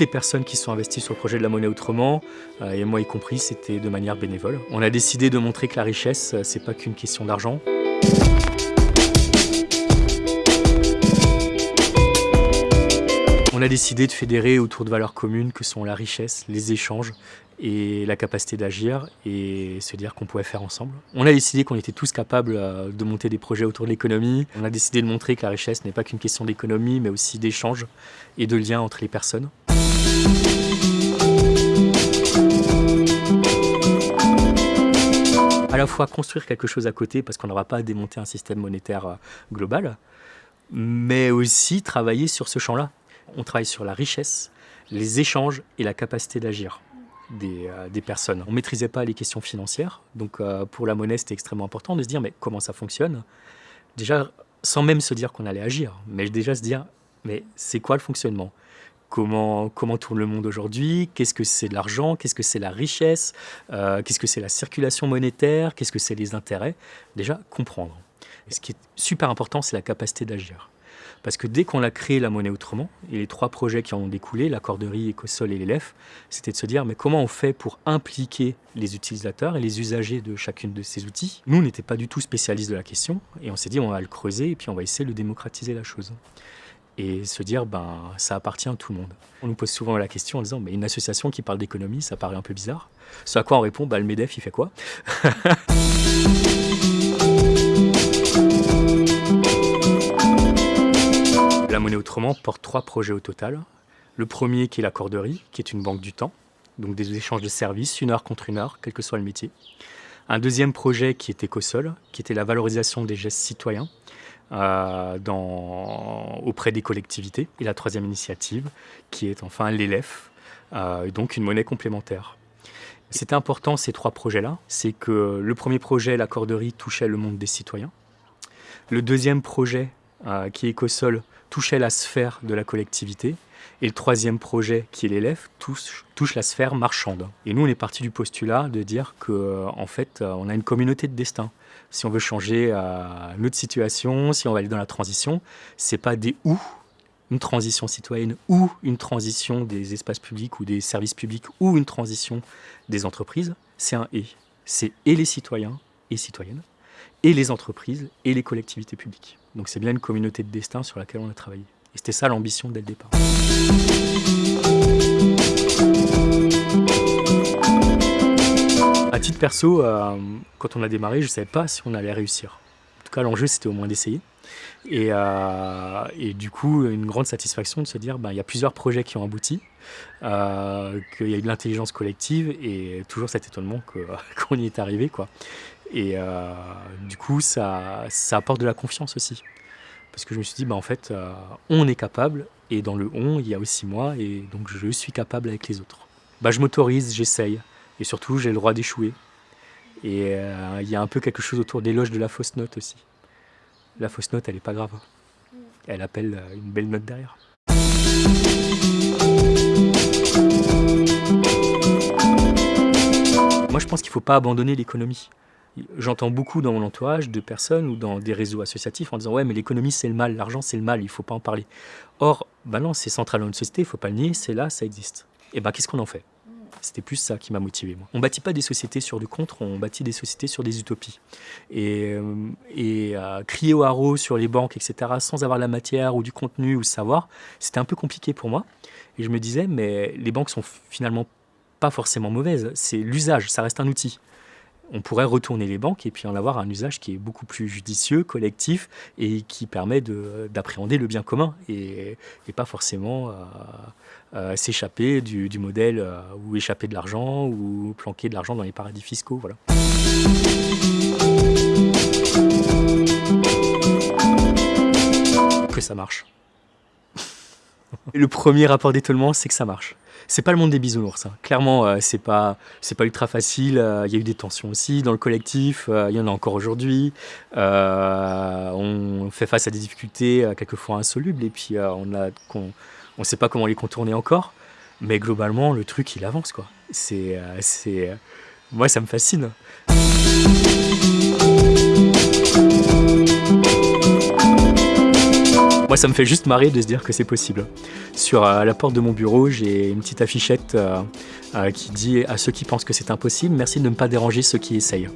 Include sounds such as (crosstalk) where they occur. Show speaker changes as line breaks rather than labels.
toutes les personnes qui sont investies sur le projet de la monnaie autrement, euh, et moi y compris, c'était de manière bénévole. On a décidé de montrer que la richesse, euh, c'est pas qu'une question d'argent. On a décidé de fédérer autour de valeurs communes que sont la richesse, les échanges et la capacité d'agir et se dire qu'on pouvait faire ensemble. On a décidé qu'on était tous capables euh, de monter des projets autour de l'économie. On a décidé de montrer que la richesse n'est pas qu'une question d'économie mais aussi d'échange et de lien entre les personnes. À la fois construire quelque chose à côté parce qu'on n'aura pas à démonter un système monétaire euh, global, mais aussi travailler sur ce champ-là. On travaille sur la richesse, les échanges et la capacité d'agir. Euh, des, personnes. On ne maîtrisait pas les questions financières, donc euh, pour la monnaie c'était extrêmement important de se dire mais comment ça fonctionne? Déjà sans même se dire qu'on allait agir, mais déjà se dire mais c'est quoi le fonctionnement? Comment, comment tourne le monde aujourd'hui Qu'est-ce que c'est de l'argent Qu'est-ce que c'est la richesse euh, Qu'est-ce que c'est la circulation monétaire Qu'est-ce que c'est les intérêts Déjà, comprendre. Et ce qui est super important, c'est la capacité d'agir. Parce que dès qu'on a créé la monnaie autrement, et les trois projets qui en ont découlé, la corderie, Ecosol et l'élève, c'était de se dire mais comment on fait pour impliquer les utilisateurs et les usagers de chacune de ces outils? Nous, on n'était pas du tout spécialistes de la question, et on s'est dit on va le creuser et puis on va essayer de démocratiser la chose et se dire ben ça appartient à tout le monde. On nous pose souvent la question en disant mais une association qui parle d'économie, ça paraît un peu bizarre. Ce à quoi on répond bah le Medef il fait quoi? La monnaie autrement porte trois projets au total. Le premier qui est la corderie, qui est une banque du temps, donc des échanges de services, une heure contre une heure, quel que soit le métier. Un deuxième projet qui est Écosol, qui était la valorisation des gestes citoyens euh, auprès des collectivités. Et la troisième initiative, qui est enfin l'ELEF, euh, donc une monnaie complémentaire. C'était important ces trois projets-là, c'est que le premier projet, la corderie, touchait le monde des citoyens. Le deuxième projet, euh, qui est Ecosol, touchait la sphère de la collectivité. Et le troisième projet, qui est l'élève, touche, la sphère marchande. Et nous, on est parti du postulat de dire qu'en euh, en fait, euh, on a une communauté de destin. Si on veut changer notre situation, si on va aller dans la transition, c'est pas des ou, une transition citoyenne ou une transition des espaces publics ou des services publics ou une transition des entreprises, c'est un et. C'est et les citoyens et citoyennes et les entreprises et les collectivités publiques. Donc c'est bien une communauté de destin sur laquelle on a travaillé. Et c'était ça l'ambition dès le départ. À titre perso, euh, quand on a démarré, je ne savais pas si on allait réussir. En tout cas, l'enjeu, c'était au moins d'essayer. Et, euh, du coup, une grande satisfaction de se dire, ben, il y a plusieurs projets qui ont abouti, euh, qu'il y a eu de l'intelligence collective et toujours cet étonnement (laughs) qu'on y est arrivé. Et du coup, ça apporte de la confiance aussi. Parce que je me suis dit, bah, en fait, euh, on est capable, et dans le on, il y a aussi moi, et donc je suis capable avec les autres. Bah, je m'autorise, j'essaye, et surtout, j'ai le droit d'échouer. Et euh, il y a un peu quelque chose autour des loges de la fausse note aussi. La fausse note, elle n'est pas grave. Elle appelle une belle note derrière. Moi, je pense qu'il ne faut pas abandonner l'économie. J'entends beaucoup dans mon entourage de personnes ou dans des réseaux associatifs en disant « ouais mais l'économie c'est le mal, l'argent c'est le mal, il ne faut pas en parler ». Or, bah non, c'est central dans une société, il ne faut pas le nier, c'est là, ça existe. Et bah qu'est-ce qu'on en fait? C'était plus ça qui m'a motivé. On bâtit pas des sociétés sur du contre, on bâtit des sociétés sur des utopies. Et, euh, et euh, crier au haro sur les banques, etc., sans avoir la matière ou du contenu ou le savoir, c'était un peu compliqué pour moi. Et je me disais, mais les banques sont finalement pas forcément mauvaises, c'est l'usage, ça reste un outil on pourrait retourner les banques et puis en avoir un usage qui est beaucoup plus judicieux, collectif et qui permet d'appréhender le bien commun et, pas forcément euh, euh, s'échapper du, modèle euh, ou échapper de l'argent ou planquer de l'argent dans les paradis fiscaux. Voilà. Que ça marche. Le premier rapport d'étonnement, c'est que ça marche c'est pas le monde des bisounours. Hein. Clairement, euh, c'est pas c'est pas ultra facile. Euh, il y a eu des tensions aussi dans le collectif. Euh, il y en a encore aujourd'hui. on fait face à des difficultés quelquefois insolubles et puis on a on, sait pas comment les contourner encore. Mais globalement, le truc il avance quoi. C'est c'est moi ça me fascine. Moi, ça me fait juste marrer de se dire que c'est possible. Sur euh, la porte de mon bureau, j'ai une petite affichette euh, euh, qui dit à ceux qui pensent que c'est impossible, merci de ne pas déranger ceux qui essayent.